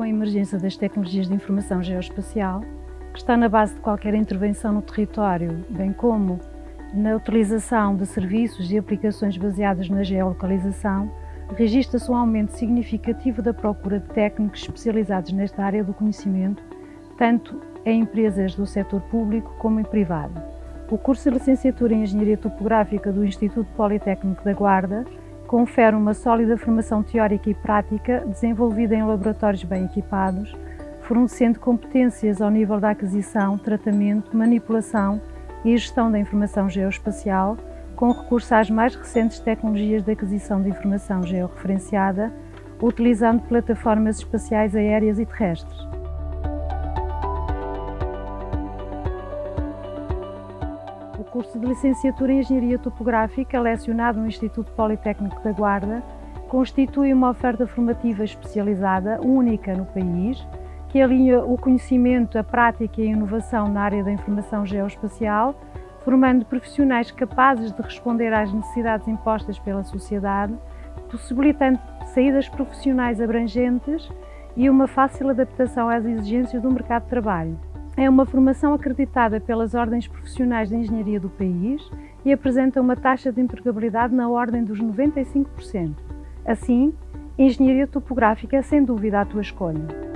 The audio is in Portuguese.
com a emergência das tecnologias de informação geoespacial, que está na base de qualquer intervenção no território, bem como na utilização de serviços e aplicações baseadas na geolocalização, registra-se um aumento significativo da procura de técnicos especializados nesta área do conhecimento, tanto em empresas do setor público como em privado. O curso de Licenciatura em Engenharia Topográfica do Instituto Politécnico da Guarda confere uma sólida formação teórica e prática desenvolvida em laboratórios bem equipados, fornecendo competências ao nível da aquisição, tratamento, manipulação e gestão da informação geoespacial, com recurso às mais recentes tecnologias de aquisição de informação georreferenciada, utilizando plataformas espaciais aéreas e terrestres. Curso de Licenciatura em Engenharia Topográfica, lecionado no Instituto Politécnico da Guarda, constitui uma oferta formativa especializada, única no país, que alinha o conhecimento, a prática e a inovação na área da informação geoespacial, formando profissionais capazes de responder às necessidades impostas pela sociedade, possibilitando saídas profissionais abrangentes e uma fácil adaptação às exigências do mercado de trabalho. É uma formação acreditada pelas ordens profissionais de engenharia do país e apresenta uma taxa de empregabilidade na ordem dos 95%. Assim, engenharia topográfica é sem dúvida a tua escolha.